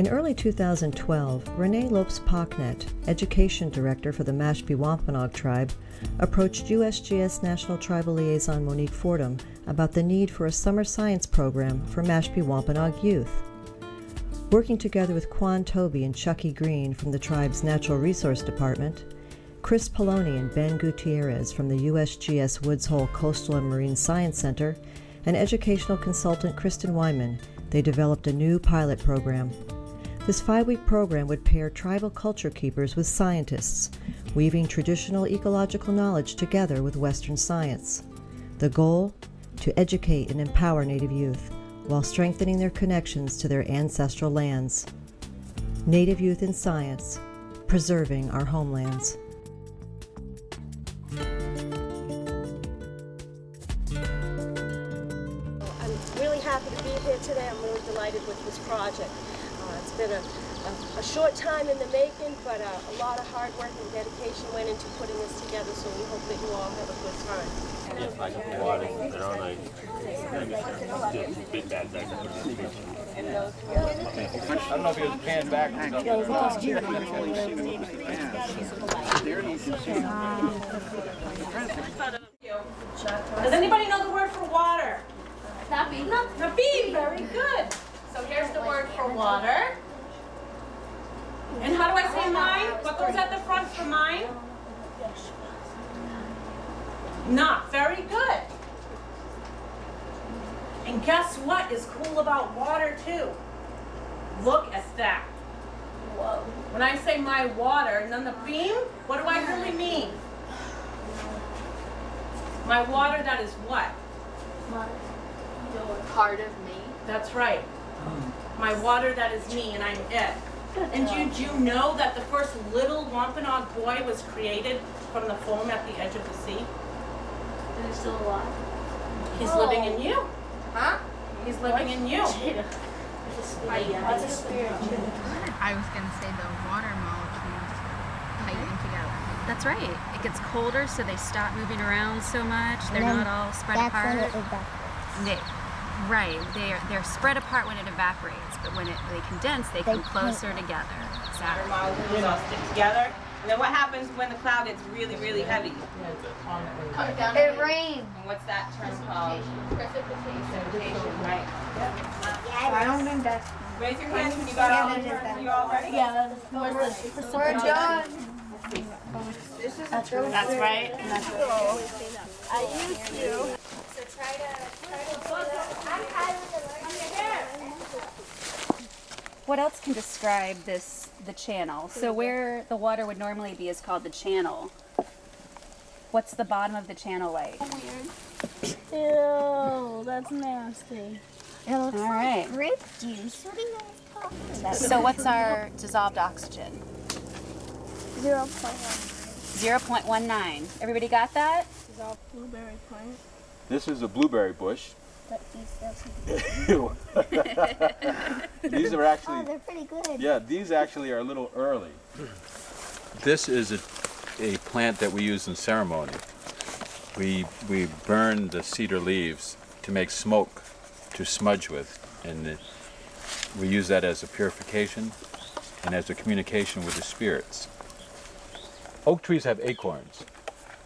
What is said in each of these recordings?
In early 2012, Renee Lopes Pocknet, Education Director for the Mashpee Wampanoag Tribe, approached USGS National Tribal Liaison Monique Fordham about the need for a summer science program for Mashpee Wampanoag youth. Working together with Quan Toby and Chucky Green from the tribe's Natural Resource Department, Chris Polloni and Ben Gutierrez from the USGS Woods Hole Coastal and Marine Science Center, and educational consultant Kristen Wyman, they developed a new pilot program. This five week program would pair tribal culture keepers with scientists, weaving traditional ecological knowledge together with Western science. The goal? To educate and empower Native youth while strengthening their connections to their ancestral lands. Native Youth in Science, preserving our homelands. I'm really happy to be here today. I'm really delighted with this project. Been a, a, a, short time in the making, but uh, a lot of hard work and dedication went into putting this together, so we hope that you all have a good time. Yes, I got the water. They're on a still big bad bag. I don't know if it was panned back. Does anybody know the word for water? Nabi. Nabi, very good. So here's the word for water. And how do I say mine? What goes at the front for mine? Not very good. And guess what is cool about water too? Look at that. Whoa. When I say my water, none the beam, what do I really mean? My water that is what? My, you're part of me. That's right. Hmm. My water that is me and I'm it. And did you know that the first little Wampanoag boy was created from the foam at the edge of the sea? And you're still alive. He's Oh. living in oh. you. Huh? He's living in you. What's a spirit? I was gonna say the water molecules tighten together. That's right. It gets colder, so they stop moving around so much. They're not all spread That's apart. when it evaporates. They, right. They're they're spread apart when it evaporates, but when it they condense, they, They come closer together. Exactly. molecules all stick together. And then what happens when the cloud gets really, really heavy? Comes down it rains. And what's that term called? Precipitation. Precipitation, right? I don't think that's. Raise your hands when you got all the terms. You all ready? Yeah, we're done. That's right. I used to. So try to, try to What else can describe this the channel? So where the water would normally be is called the channel. What's the bottom of the channel like? Ew, that's nasty. It looks All like grape juice. What are you talking about? So what's our dissolved oxygen? Zero point one. 0.19. Everybody got that? Is all blueberry plant. This is a blueberry bush. But these These are Oh, actually, they're pretty good. yeah, these actually are a little early. This is a, a plant that we use in ceremony. We, we burn the cedar leaves to make smoke to smudge with. And it, we use that as a purification and as a communication with the spirits. Oak trees have acorns.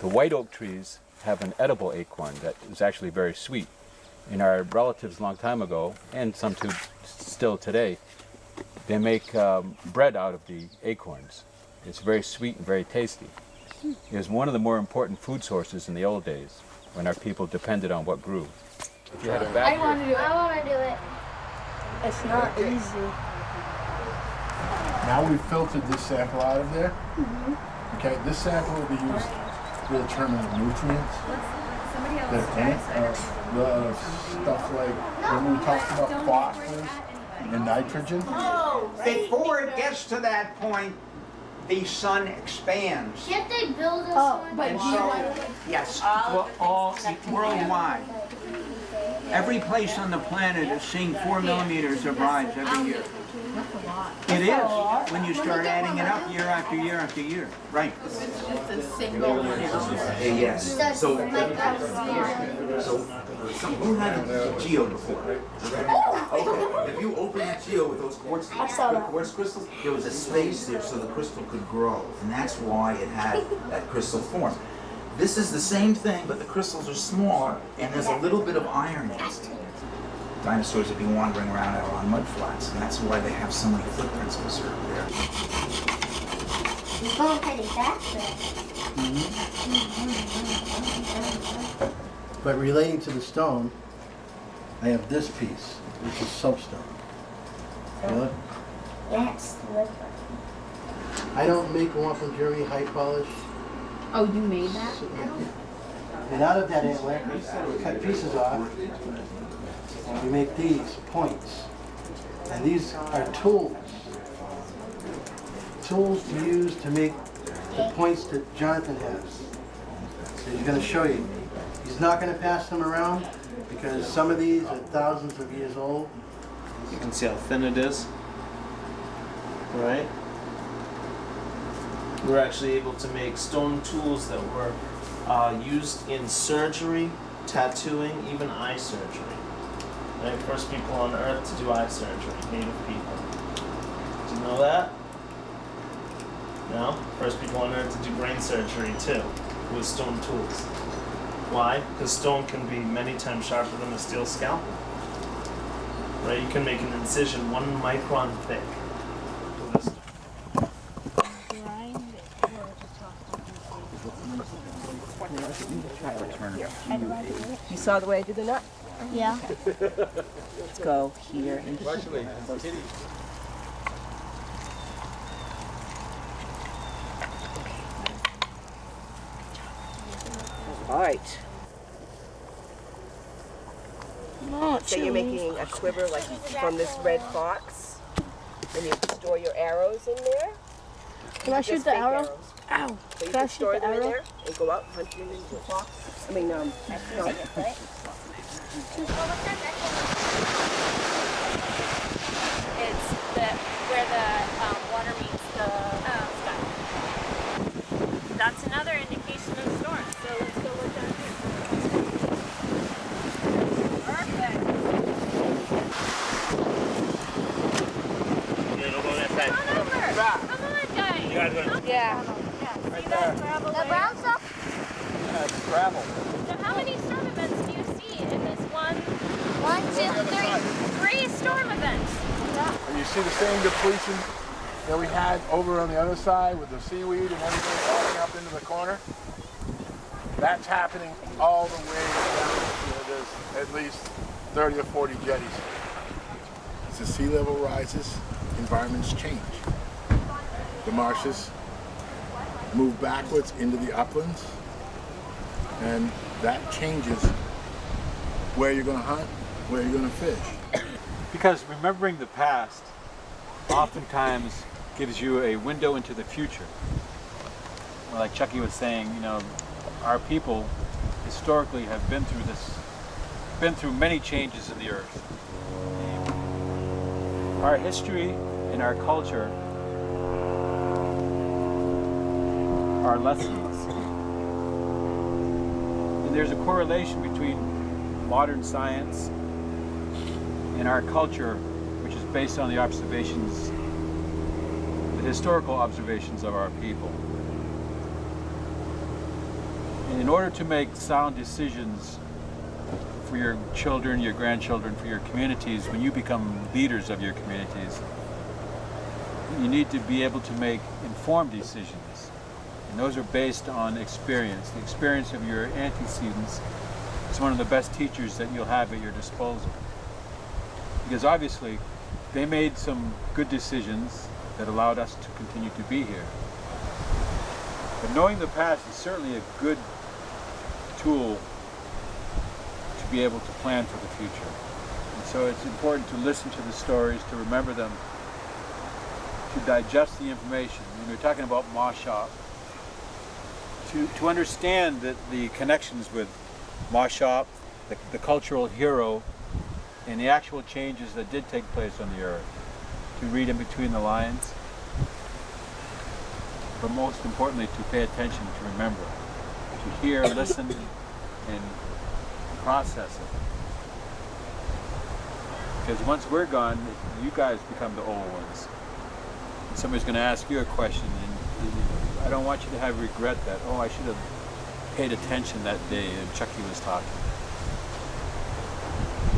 The white oak trees have an edible acorn that is actually very sweet. And our relatives a long time ago, and some too still today, they make um, bread out of the acorns. It's very sweet and very tasty. It was one of the more important food sources in the old days when our people depended on what grew. If you had a bad year- to do it. I want to do it. It's not easy. Now we've filtered this sample out of there. Okay, this sample will be used to determine the nutrients Uh, the stuff like when we talked about phosphorus and nitrogen. Before it gets to that point, the sun expands. Can't they build this Oh, one? but And do you so, yes, well, all worldwide. Every place on the planet is seeing four millimeters of rise every year. That's a lot. It is, when you start adding it up year after year after year. Right. It's just a single one. Yes. Does So, like so, who had a geo before? Oh! Okay, if you open that geo with those quartz, saw that. quartz crystals, there was a space there so the crystal could grow, and that's why it had that crystal form. This is the same thing, but the crystals are smaller, and there's a little bit of iron in it. Dinosaurs would be wandering around out on mud flats, and that's why they have so many footprints preserved there. You're going heading back there. But relating to the stone, I have this piece, which is soapstone. Feel it? Yes, look. I don't make wampum jewelry high polish. Oh, you made that? And out of that antler, we cut pieces off. We make these points. And these are tools. Tools to use to make the points that Jonathan has. So he's going to show you. He's not going to pass them around because some of these are thousands of years old. You can see how thin it is. Right? We're actually able to make stone tools that were uh, used in surgery, tattooing, even eye surgery. Right? First people on earth to do eye surgery, native people. Did you know that? No? First people on earth to do brain surgery too, with stone tools. Why? Because stone can be many times sharper than a steel scalpel. Right? You can make an incision one micron thick You saw the way I did the nut? Yeah. Let's go here and Actually, All right. No, So you're making a quiver like from this red fox, and you store your arrows in there. Can I shoot the arrow? arrows. Ow. So you Can I shoot store the them in arrow? there and go out hunting into a fox. I mean, um, no. It's the where the um, water meets the sky. That's another indication of storm. So let's go look down here. Perfect. Yeah, don't go that side. Come on over. Come on, guys. You guys gonna- Yeah. Right See that gravel The brown stuff? it's gravel. So how many storm events do you see in this one? One, two, three. Three storm events. And you see the same depletion that we had over on the other side with the seaweed and everything falling up into the corner? That's happening all the way down. There's at least 30 or 40 jetties. As the sea level rises, environments change. The marshes move backwards into the uplands, and that changes where you're going to hunt, where you're going to fish. Because remembering the past oftentimes gives you a window into the future. Like Chucky was saying, you know, our people historically have been through this, been through many changes in the earth. Our history and our culture are lessons. And there's a correlation between modern science and our culture, which is based on the observations, the historical observations of our people. And in order to make sound decisions for your children, your grandchildren, for your communities, when you become leaders of your communities, you need to be able to make informed decisions. And those are based on experience. The experience of your antecedents is one of the best teachers that you'll have at your disposal. Because obviously, they made some good decisions that allowed us to continue to be here. But knowing the past is certainly a good tool to be able to plan for the future. And so it's important to listen to the stories, to remember them, to digest the information. When we're talking about Maushop, to, to understand that the connections with Maushop, the, the cultural hero, and the actual changes that did take place on the earth. to read in between the lines, but most importantly, to pay attention, to remember, to hear, listen, and process it. Because once we're gone, you guys become the old ones. And somebody's going to ask you a question, and I don't want you to have regret that, oh, I should have paid attention that day and Chucky was talking.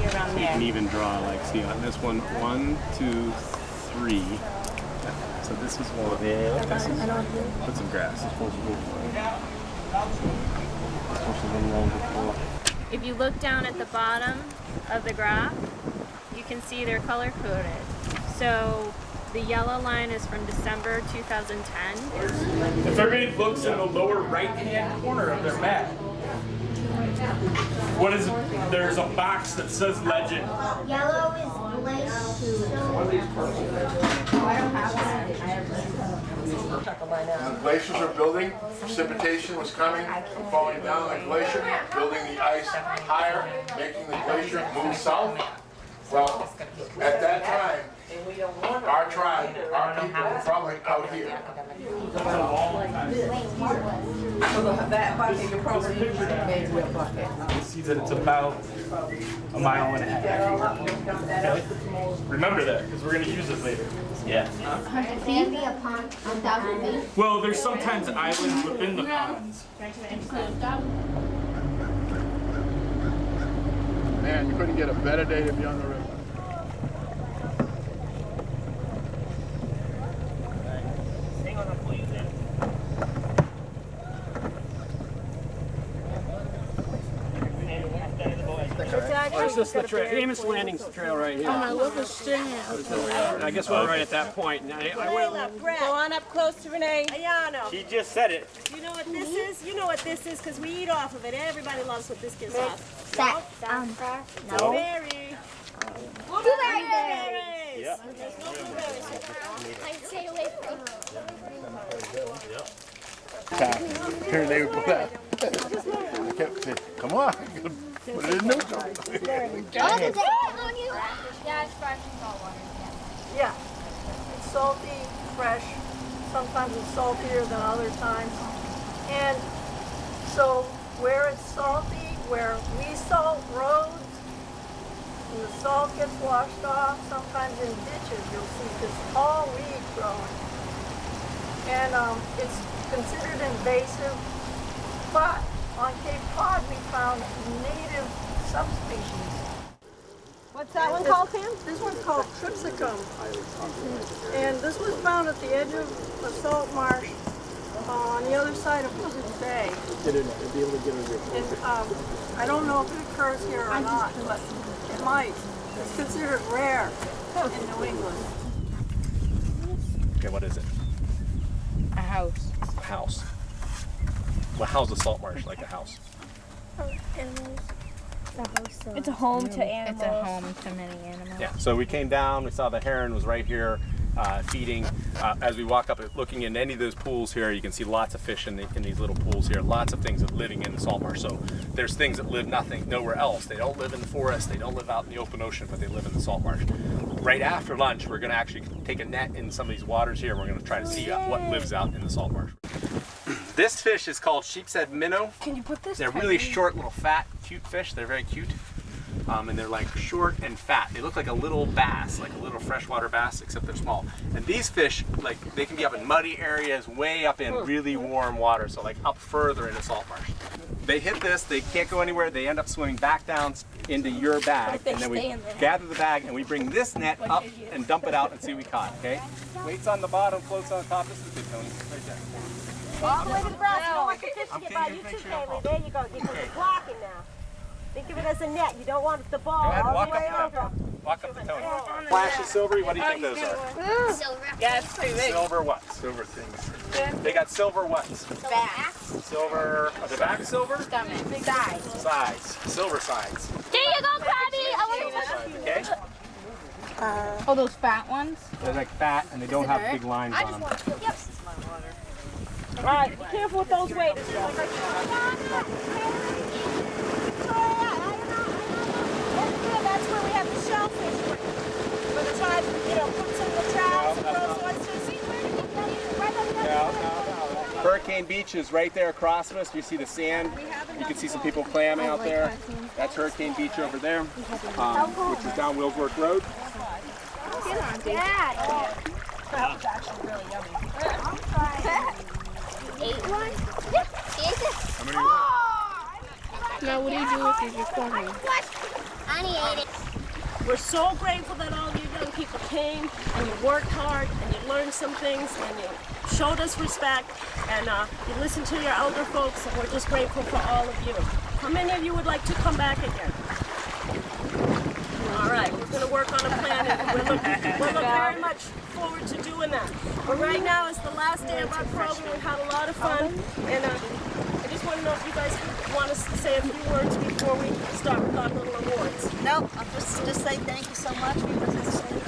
You're around You can even draw like, see on this one, one, two, three. So this is one. Yeah. This is, put some grass. It's supposed to go for it. It's supposed to go along before. If you look down at the bottom of the graph, you can see they're color coded. So the yellow line is from December 2010. If everybody looks in the lower right-hand corner of their map, what is, there's a box that says legend. Yellow is glacier. When the glaciers are building, precipitation was coming, falling down the glacier, building the ice higher, making the glacier move south. Well, at that time, our tribe, our people were probably out here. That bucket, you're probably made with a bucket. You see that it's about a mile and a half. Okay? Remember that, because we're going to use it later. Yeah. Can be a pond on top of? Well, there's sometimes islands within the ponds. Man, you couldn't get a better day to be on the river. Where's this the trail? Amos Landing's the trail right here. Oh, my lip is stinging. I guess we're right at that point. And I, I went, Go on up close to Renee. Ayano. she just said it. You know what this is? You know what this is because we eat off of it. Everybody loves what this gives off. That, um, No. Berry. Blueberries. Yep. There's no blueberries. I stay away from Here they would go down. I kept saying, come on, put it in. Oh, on you? Yeah, it's fresh and salt water. Yeah, it's salty, fresh. Sometimes it's saltier than other times. And so where it's salty, where we salt roads, and the salt gets washed off, sometimes in ditches you'll see this tall weed growing. And um, it's considered invasive, but on Cape Cod we found native subspecies. What's that one called, Pam? This one's called Tripsacum. And this was found at the edge of a salt marsh uh, on the other side of Buzzards Bay. Get in there. Be able to get in there. And um, I don't know if it occurs here or not, but it might. It's considered rare in New England. Okay, what is it? A house. A house. Well, how's a salt marsh like a house? It's a home to animals. It's a home to many animals. Yeah. So we came down. We saw the heron was right here. Uh, feeding. Uh, as we walk up, looking in any of those pools here, you can see lots of fish in, the, in these little pools here. Lots of things that living in the salt marsh. So there's things that live nothing nowhere else. They don't live in the forest. They don't live out in the open ocean, but they live in the salt marsh. Right after lunch, we're going to actually take a net in some of these waters here. We're going to try to see uh, what lives out in the salt marsh. This fish is called sheepshead minnow. Can you put this? They're really short, little fat, cute fish. They're very cute. Um, and they're like short and fat. They look like a little bass, like a little freshwater bass, except they're small. And these fish, like they can be up in muddy areas, way up in really warm water, so like up further in a salt marsh. They hit this, they can't go anywhere, they end up swimming back down into your bag, and then we in gather the bag and we bring this net up and dump it out and see what we caught, okay? Weights on the bottom, floats on top. This is good, Tony. Right there. All the way to the brown. You don't want the fish to get by you too, Kaylee. There you go. Because it's blocking now. Think of it as a net. You don't want the ball ahead, all the way up over. them. Walk up to Tony. Flash is silvery. What do you think those are? Silver. Yeah, it's pretty big. Silver what? Silver things. They got silver what? Back. Silver. Are the back silver? Stomach. Size. Sides. Silver sides. There you go, Krabby. I Silver want sides. Okay. Uh, oh, those fat ones? They're like fat and they don't have big lines on them. Yep. All right. Be careful with those waders. That's where we have the shellfish. for the tribe, you know, puts in the traps and throws oysters. Hurricane Beach is right there across from us. You see the sand. You can see some people clamming out there. That's Hurricane Beach over there, um, which is down Willsworth Road. Dad. That was actually really yummy. Ate one? Is it? How many Now, what do you do with these recordings? Annie ate it. We're so grateful that all you young people came and you worked hard and you learned some things and you showed us respect and uh, you listened to your elder folks and we're just grateful for all of you. How many of you would like to come back again? All right, we're going to work on a plan and we're looking, we're looking very much forward to doing that. But right now is the last day of our program. We've had a lot of fun and uh, I just want to know if you guys want us to say a few words before we start with our little awards. Nope, I'll just, just say thank you so much because it's been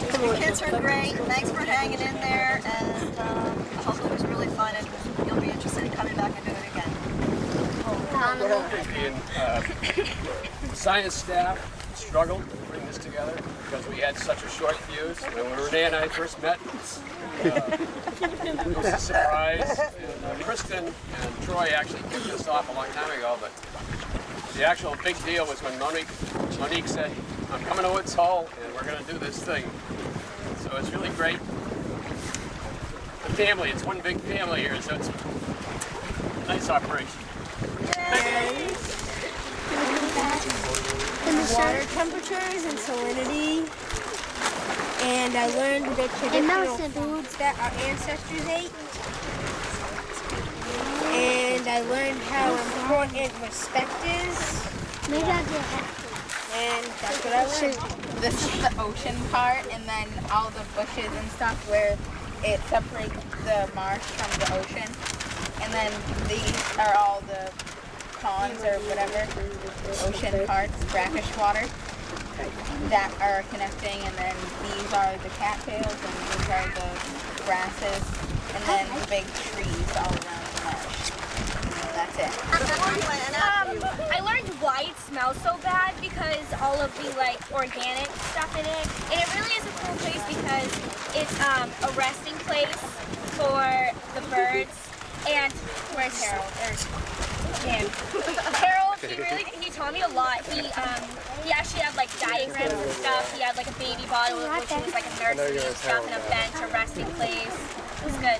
it's so The kids are great. Thanks for hanging in there, and um, I hope it was really fun, and you'll be interested in coming back and doing it again. And, uh, the science staff struggled to bring this together because we had such a short fuse. When Renee and I first met, uh, it was a surprise. And, uh, Kristen and Troy actually kicked this off a long time ago, but the actual big deal was when Monique, Monique said, I'm coming to Woods Hole and we're going to do this thing. So it's really great. The family, it's one big family here, so it's a nice operation. Water temperatures and salinity. And I learned the traditional foods that our ancestors ate. And I learned how important respect is. And that's what I learned. This is the ocean part, and then all the bushes and stuff where it separates the marsh from the ocean. And then these are all the ponds or whatever, ocean parts, brackish water that are connecting. And then these are the cattails, and these are the grasses, and then the big trees all around the marsh. That's it. Um, I learned why it smells so bad because all of the like organic stuff in it. And it really is a cool place because it's um, a resting place for the birds. And where's Harold? There's him. Harold, he really he taught me a lot. He um he actually had like diagrams and stuff. He had like a baby bottle which was like a nursery and stuff and a bench, a resting place. It was good.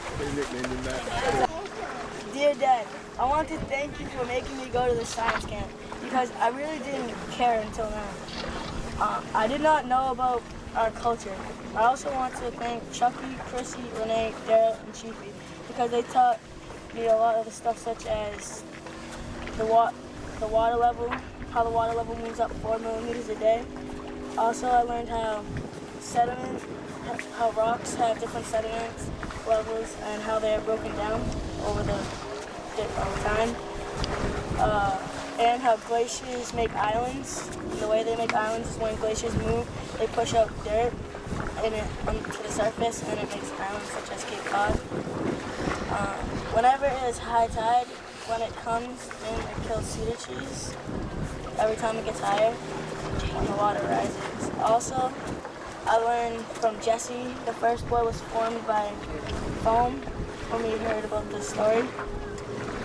Dear Dad, I want to thank you for making me go to the science camp because I really didn't care until now. Uh, I did not know about our culture. I also want to thank Chucky, Chrissy, Renee, Daryl, and Chiefy because they taught me a lot of the stuff such as the, wa- the water level, how the water level moves up four millimeters a day. Also, I learned how sediment, how rocks have different sediment levels and how they are broken down over the over time. Uh, and how glaciers make islands. And the way they make islands is when glaciers move, they push out dirt and it onto the surface, and it makes islands such as Cape Cod. Uh, whenever it is high tide, when it comes in, it kills cedar trees. Every time it gets higher, when the water rises. Also, I learned from Jesse, the first boy was formed by foam when we heard about this story.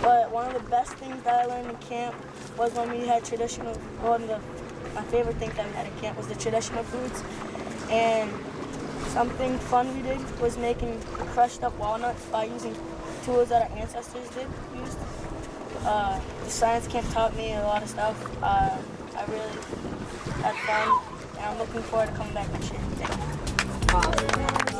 But one of the best things that I learned in camp was when we had traditional, one of the, my favorite things that we had in camp was the traditional foods. And something fun we did was making crushed up walnuts by using tools that our ancestors did used. Uh, the science camp taught me a lot of stuff. Uh, I really had fun, and I'm looking forward to coming back next year. Thank you.